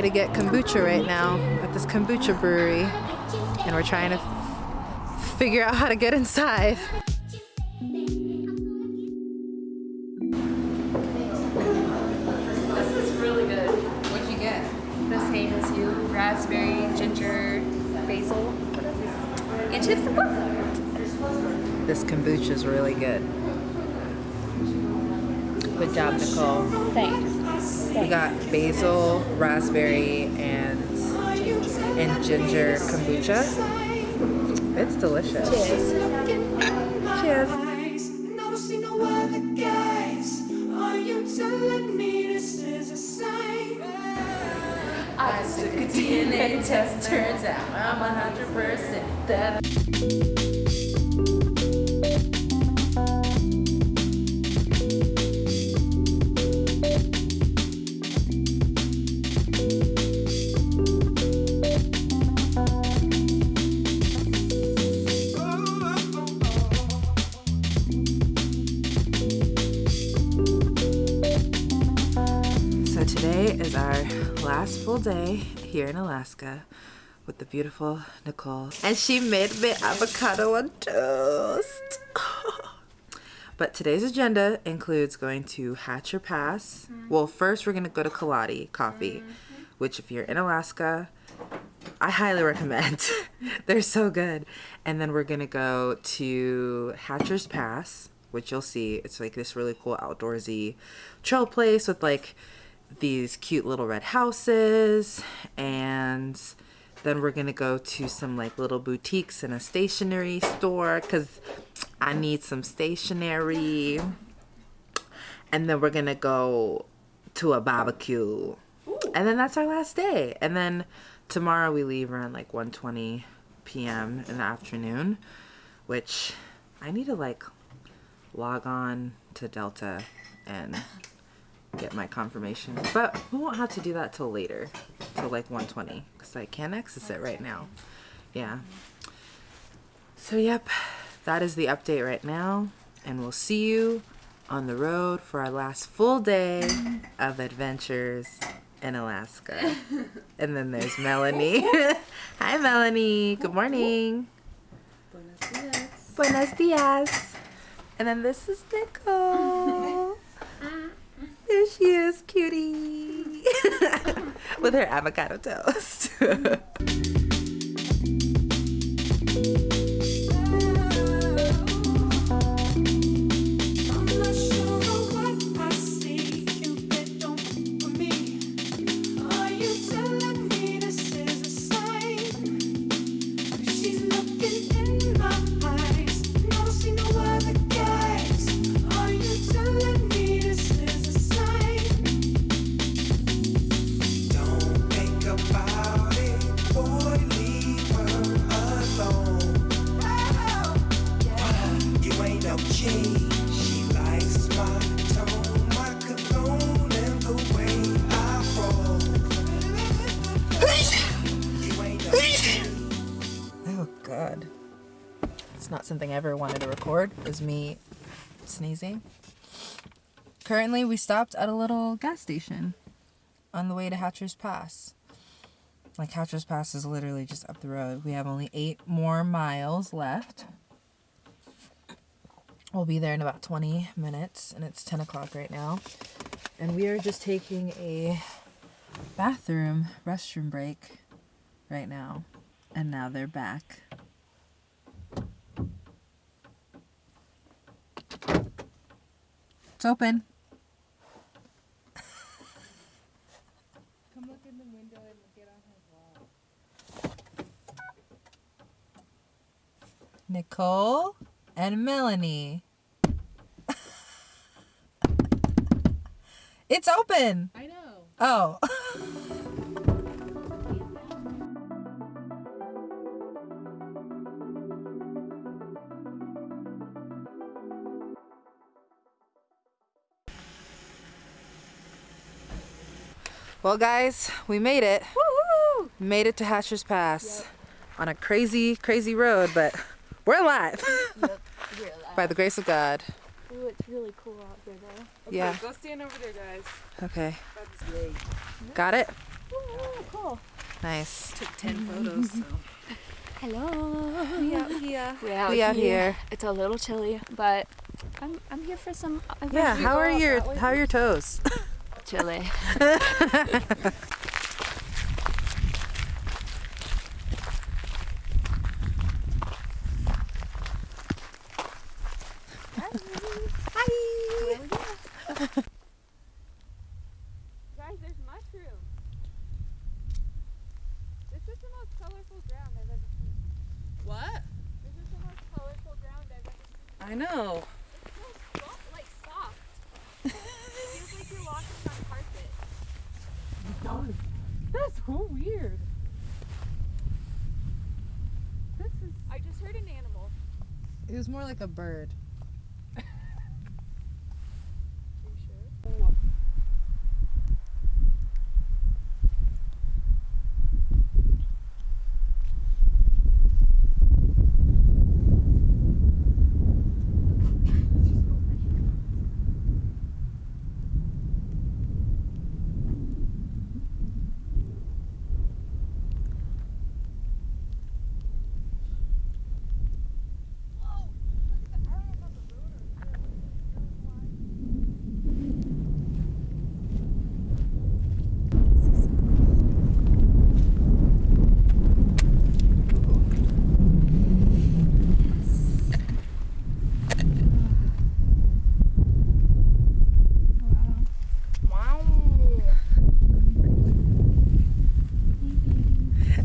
on our way to get kombucha right now at this kombucha brewery. And we're trying to figure out how to get inside. This is really good. What'd you get? The same as you. Raspberry, ginger, basil, and chips and guac. This kombucha is really good. Good job, Nicole. Thanks. We got basil, raspberry, and and ginger kombucha. It's delicious. Cheers. Cheers. I don't see no other guys. Are you telling me this is a sign? I took a DNA test. Turns out I'm 100% that. Here in Alaska with the beautiful Nicole. And she made me avocado on toast. but today's agenda includes going to Hatcher Pass. Mm-hmm. Well, first we're going to go to Kaladi Coffee, mm-hmm. which if you're in Alaska, I highly recommend. They're so good. And then we're going to go to Hatcher's Pass, which you'll see. It's like this really cool outdoorsy trail place with like these cute little red houses and then we're gonna go to some like little boutiques and a stationery store because I need some stationery. And then we're gonna go to a barbecue. And then that's our last day. And then tomorrow we leave around like 1:20 p.m. in the afternoon which I need to like log on to Delta and get my confirmation. But we won't have to do that till later, till like 120, because I can't access it right now. Yeah. So, yep, that is the update right now. And we'll see you on the road for our last full day of adventures in Alaska. and then there's Melanie. Hi, Melanie. Good morning. Buenos dias. Buenos dias. And then this is Nicole. There she is, cutie. With her avocado toast. It's not something I ever wanted to record, is me sneezing. Currently, we stopped at a little gas station on the way to Hatcher's Pass. Like, Hatcher's Pass is literally just up the road. We have only eight more miles left. We'll be there in about 20 minutes, and it's 10 o'clock right now. And we are just taking a bathroom, restroom break right now. And now they're back. It's open. Come look in the window and get on her vlog. Nicole and Melanie. it's open. I know. Oh. Well, guys, we made it. Woohoo! Made it to Hatcher's Pass on a crazy, crazy road, but we're alive by the grace of God. Ooh, it's really cool out here though. Yeah. Go stand over there, guys. Okay. Got it? cool. Nice. Took 10 photos, so. Hello. We out here. We're out, We out here. It's a little chilly, but I'm I'm here for some. Yeah. How are your How are your toes? Chilly? Guys, there's mushrooms. This is the most colorful ground I've ever seen. What? This is carpet. That's so weird. This is. I just heard an animal. It was more like a bird. Are you sure? Wow.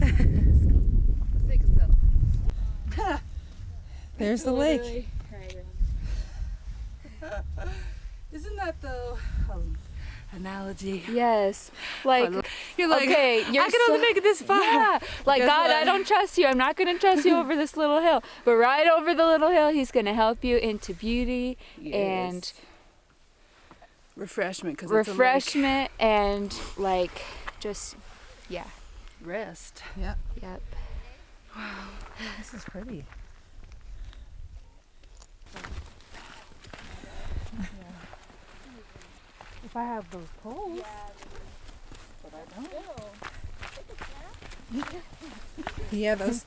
Let's take a selfie. There's the lake. Isn't that the um, analogy? Yes. Like, You're like, okay, you're I can only make it this far. Yeah. Like, Guess God, I don't trust you. I'm not going to trust you over this little hill. But right over the little hill, He's going to help you into beauty and refreshment because refreshment and, like, just, yeah. rest. Yep. Yep. Wow. This is pretty. If I have those poles. But I don't. Yeah, those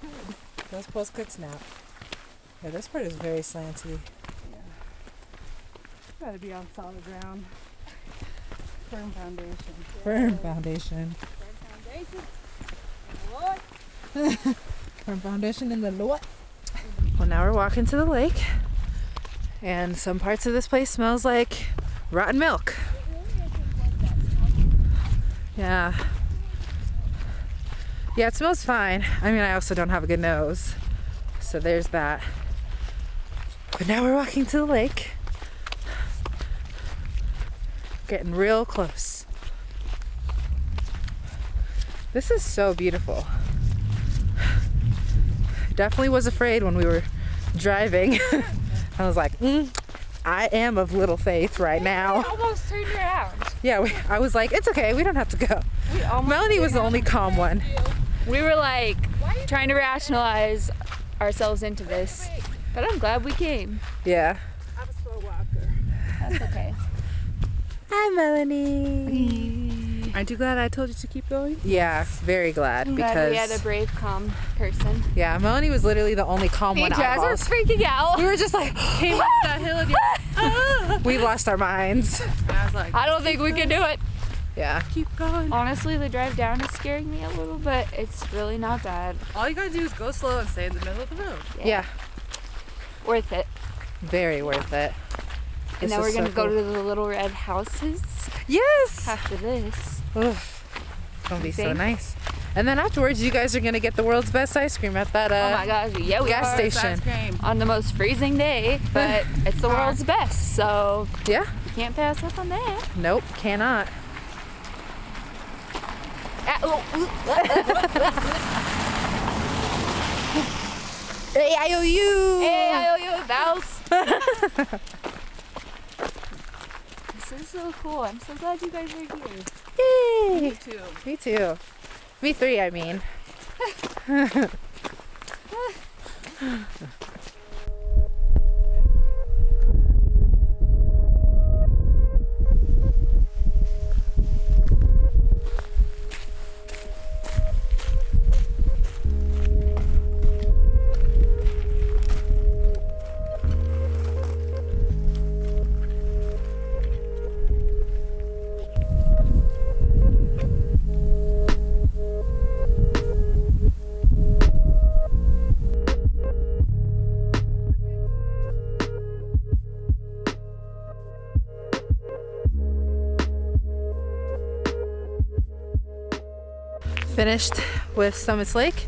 those posts could snap. Yeah, this part is very slanty. Gotta be on solid ground. Firm foundation. Firm foundation. Firm foundation in the Lord. Well, now we're walking to the lake, and some parts of this place smells like rotten milk. Yeah. Yeah, it smells fine. I mean, I also don't have a good nose, so there's that. But now we're walking to the lake, getting real close. This is so beautiful. Definitely was afraid when we were driving. I was like, mm, I am of little faith right now. almost turned around. Yeah, we, I was like, it's okay, we don't have to go. We Melanie was the only calm one. We were like trying to rationalize ourselves into this, but I'm glad we came. Yeah. I'm a slow walker. That's okay. Hi, Melanie. Aren't you glad I told you to keep going? Yeah, very glad I'm glad because we had a brave, calm person. yeah, Melanie was literally the only calm Me one and out Jazz of are freaking out. We were just like, Came up that hill and you're we lost our minds. and I was like, I don't think we can do it. Yeah. keep going. Honestly, the drive down is scaring me a little, but it's really not bad. All you gotta do is go slow and stay in the middle of the road. Yeah. Worth it. Very worth it. And This then we're gonna go cool. to the little red houses Yes. after this. Oof. Gonna be so nice. And then afterwards, you guys are gonna get the world's best ice cream at that. Uh, oh my gosh, yeah, we gas station. Ice cream. on the most freezing day, but it's the world's best, so Yeah. you can't pass up on that. Nope. Cannot. Ah, oh, ooh. Hey, I owe. Hey, I owe you a bounce. this is so cool. I'm so glad you guys are here. Yay. Too. Me too. Me three, I mean. Finished with Summits Lake.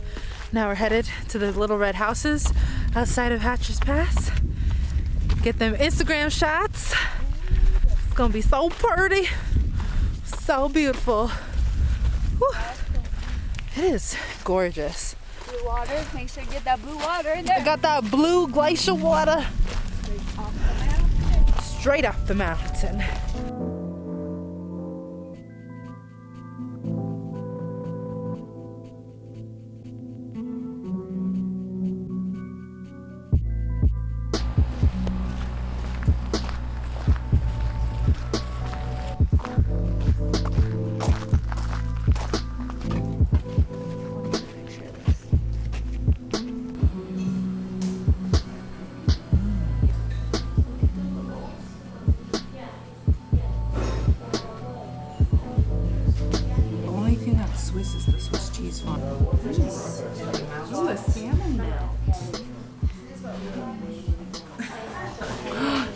Now we're headed to the little red houses outside of Hatcher's Pass. Get them Instagram shots. It's gonna be so pretty, so beautiful. Whew. It is gorgeous. Blue water. Make sure you get that blue water in I there. got that blue glacial water straight up the mountain.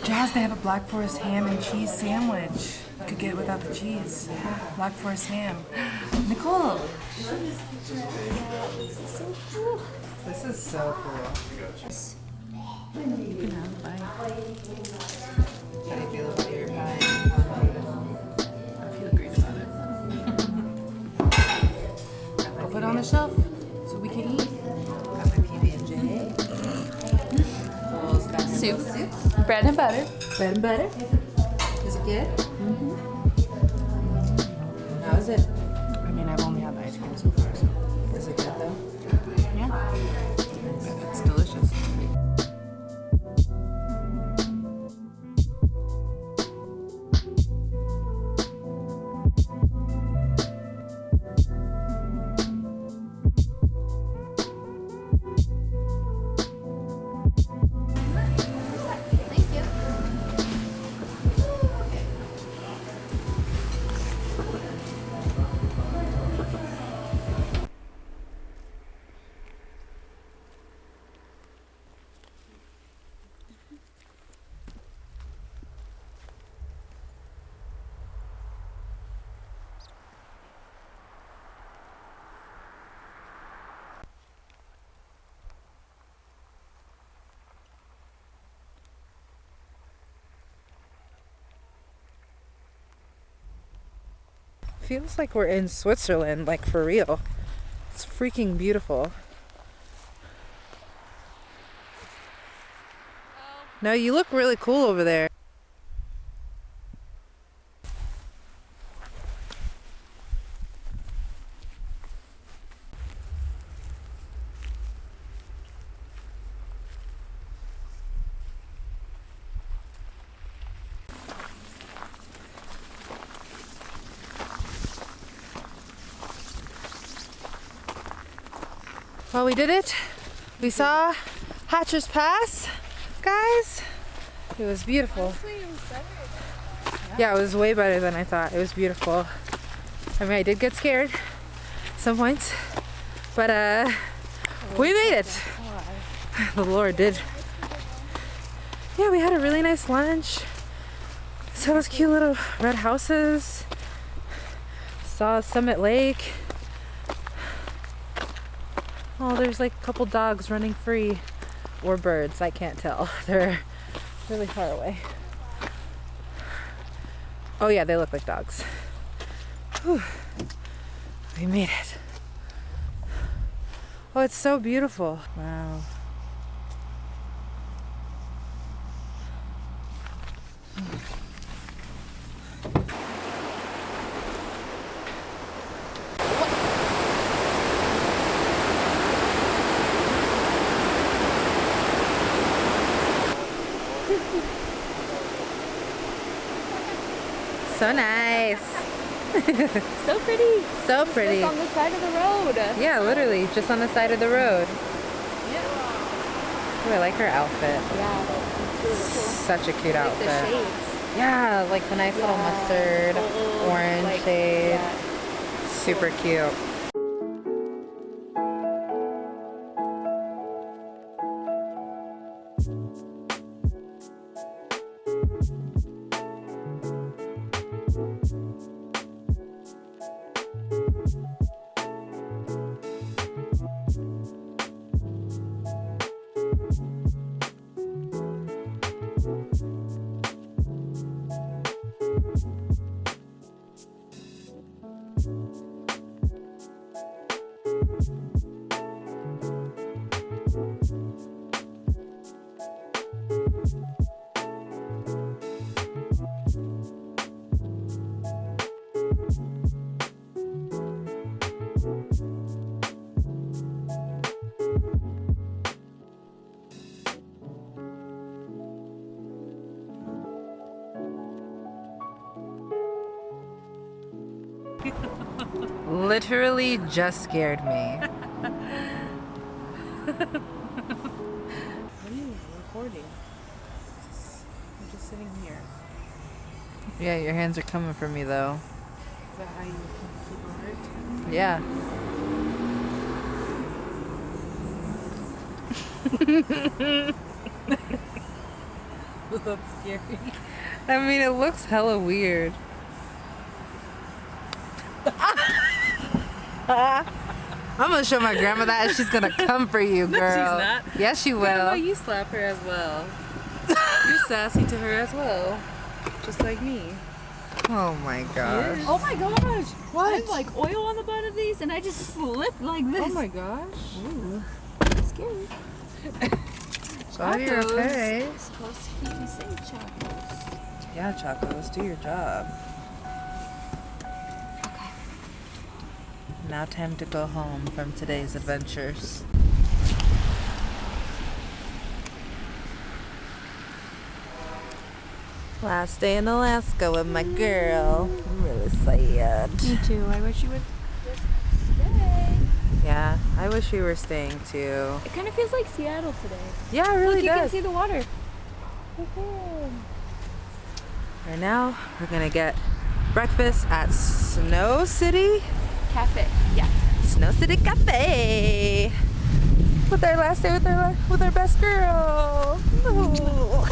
Jazz, they have a Black Forest ham and cheese sandwich. You could get it without the cheese. Black Forest ham. Nicole. This is so cool. You can have a bite. How feel about your pie? I feel great about it. I'll put it on the shelf so we can eat. Got my PB and J. Soup. Bread and butter. Bread and butter. Is it good? Mm-hmm. Is it? Feels like we're in Switzerland, like for real. It's freaking beautiful. No, you look really cool over there. Well, we did it. We saw Hatcher's Pass, guys. It was beautiful. Yeah, it was way better than I thought. It was beautiful. I mean, I did get scared at some points, but uh, we made it. The Lord did. Yeah, we had a really nice lunch. Saw those cute little red houses. Saw Summit Lake. Oh, there's like a couple dogs running free. Or birds, I can't tell. They're really far away. Oh, yeah, they look like dogs. Whew. We made it. Oh, it's so beautiful. Wow. So nice. So pretty. So pretty. It's on the side of the road. Yeah, literally, just on the side of the road. Ooh, I like her outfit. Yeah, really cool. Such a cute Like the outfit. Yeah, like the nice little mustard, Uh-uh, orange like, shade. yeah. Super cute. Literally just scared me. What are you recording? I'm just sitting here. Yeah, your hands are coming for me though. Is that how you keep alert? Yeah. Was that scary? I mean, it looks hella weird. I'm gonna show my grandma that and she's gonna come for you, No, girl. she's not. Yes, she Grandma, will. you slap her as well. You're sassy to her as well. Just like me. Oh my gosh. Oh my gosh! What? I have like oil on the butt of these and I just slipped like this. Oh my gosh. Ooh, scary. Glad you're Chacos. okay. Supposed to keep me safe, Chacos. Yeah, Choco, let's do your job. Now time to go home from today's adventures. Last day in Alaska with my girl. I'm really sad. Me too. I wish you would stay. Yeah, I wish we were staying too. It kind of feels like Seattle today. Yeah, it really Look, you can see the water. Right now, we're gonna get breakfast at Snow City. Cafe. Yeah. Snow City Cafe. With our last day with our with our best girl. Oh.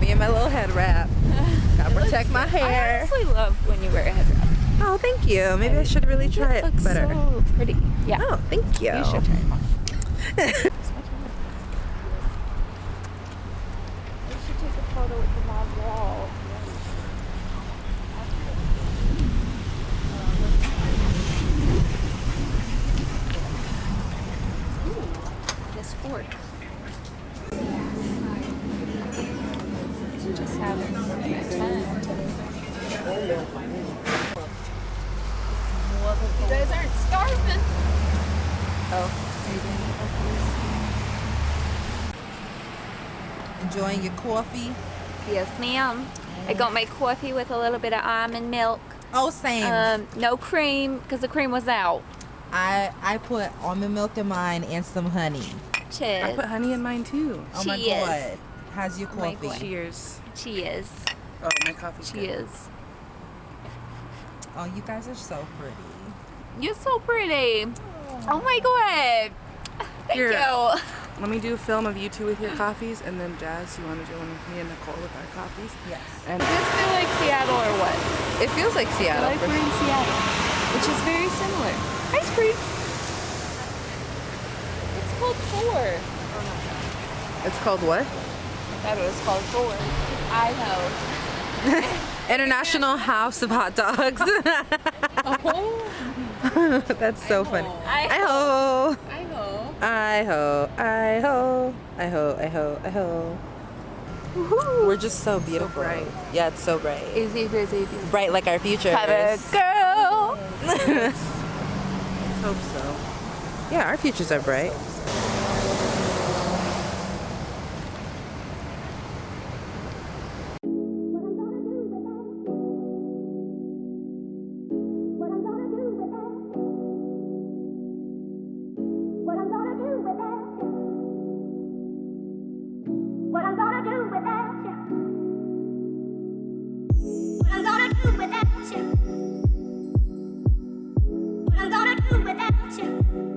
Me and my little head wrap. Gotta protect my hair. I honestly love when you wear a head wrap. Oh, thank you. Maybe I should really try it looks better. so pretty. Yeah. Oh, thank you. You should try it on. We should take a photo with the mom wall. This fork. Just having fun. You guys aren't starving. Enjoying your coffee? Yes, ma'am. I got my coffee with a little bit of almond milk. Oh, same. Um, no cream because the cream was out. I I put almond milk in mine and some honey. Cheers. I put honey in mine too. Oh my god. How's your Oh coffee? God. Cheers. Cheers. Oh, my coffee's good. Cheers. Oh, you guys are so pretty. You're so pretty. Oh my god. Thank Here. you. Let me do a film of you two with your coffees, and then Jazz, you want to do one with me and Nicole with our coffees? Yes. And Does this feel like Seattle or what? It feels like I Seattle. like we're in Seattle, which is very similar. Ice cream. It's called Four. It's called what? I thought it was called Four. I know. International House of Hot Dogs. oh. That's so funny. I ho. I know. I ho. I ho. I ho. I ho. I ho. We're just so beautiful. bright. Yeah, it's so bright. Easy busy. busy. bright like our future. Have a girl. let's hope so. yeah, our futures are bright. Do with that?